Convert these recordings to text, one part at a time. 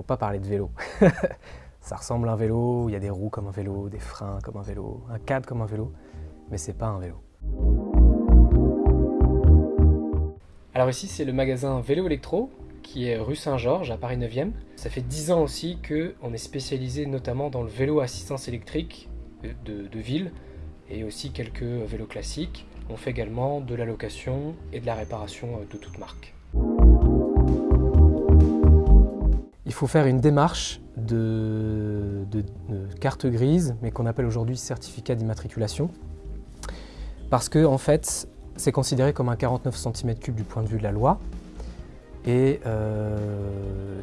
faut pas parler de vélo. ça ressemble à un vélo, il y a des roues comme un vélo, des freins comme un vélo, un cadre comme un vélo, mais c'est pas un vélo. Alors ici c'est le magasin Vélo Electro qui est rue Saint-Georges à Paris 9e. Ça fait 10 ans aussi qu'on est spécialisé notamment dans le vélo assistance électrique de, de ville et aussi quelques vélos classiques. On fait également de la location et de la réparation de toute marque. Faut faire une démarche de, carte grise, mais qu'on appelle aujourd'hui certificat d'immatriculation, parce que en fait, c'est considéré comme un 49 cm3 du point de vue de la loi, et euh,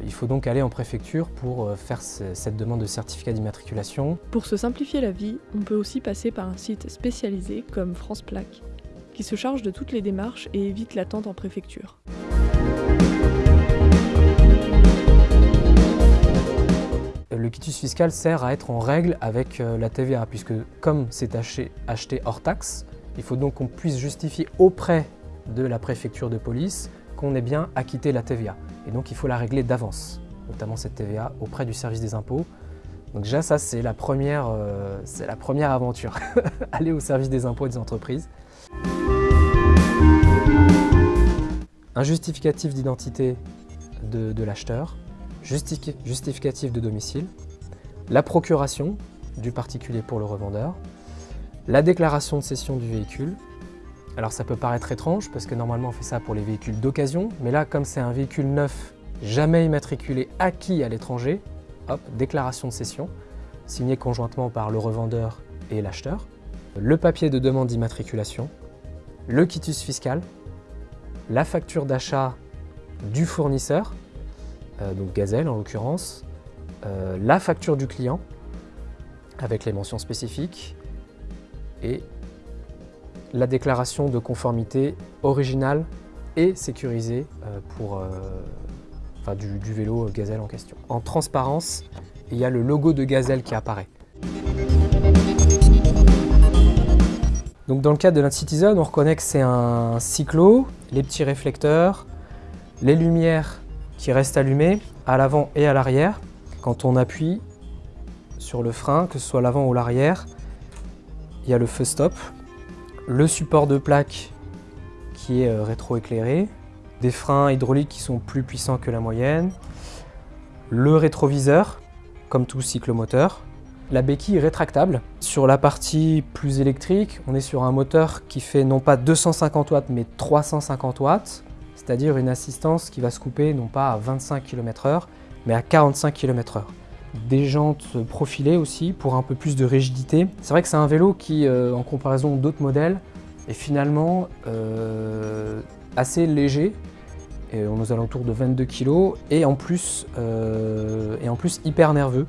il faut donc aller en préfecture pour euh, faire cette demande de certificat d'immatriculation. Pour se simplifier la vie, on peut aussi passer par un site spécialisé comme France Plaque, qui se charge de toutes les démarches et évite l'attente en préfecture. Le quitus fiscal sert à être en règle avec euh, la TVA, puisque comme c'est acheté hors taxe, il faut donc qu'on puisse justifier auprès de la préfecture de police qu'on ait bien acquitté la TVA. Et donc il faut la régler d'avance, notamment cette TVA auprès du service des impôts. Donc déjà ça c'est la, première, euh, la première aventure, aller au service des impôts et des entreprises. Un justificatif d'identité de, l'acheteur, justificatif de domicile, la procuration du particulier pour le revendeur, la déclaration de cession du véhicule, alors ça peut paraître étrange parce que normalement on fait ça pour les véhicules d'occasion, mais là comme c'est un véhicule neuf, jamais immatriculé, acquis à l'étranger, hop, déclaration de cession, signée conjointement par le revendeur et l'acheteur, le papier de demande d'immatriculation, le quitus fiscal, la facture d'achat du fournisseur, euh, donc Gazelle en l'occurrence, euh, la facture du client avec les mentions spécifiques et la déclaration de conformité originale et sécurisée euh, pour, du, vélo Gazelle en question. En transparence, il y a le logo de Gazelle qui apparaît. Donc dans le cadre de l'Incitizen, on reconnaît que c'est un cyclo, les petits réflecteurs, les lumières qui restent allumées à l'avant et à l'arrière. Quand on appuie sur le frein, que ce soit l'avant ou l'arrière, il y a le feu stop le support de plaque qui est euh, rétroéclairé, des freins hydrauliques qui sont plus puissants que la moyenne, le rétroviseur, comme tout cyclomoteur, la béquille rétractable. Sur la partie plus électrique, on est sur un moteur qui fait non pas 250 watts mais 350 watts, c'est-à-dire une assistance qui va se couper non pas à 25 km h mais à 45 km h des jantes profilées aussi pour un peu plus de rigidité. C'est vrai que c'est un vélo qui, euh, en comparaison d'autres modèles, est finalement euh, assez léger. Et on est aux alentours de 22 kg euh, et en plus hyper nerveux.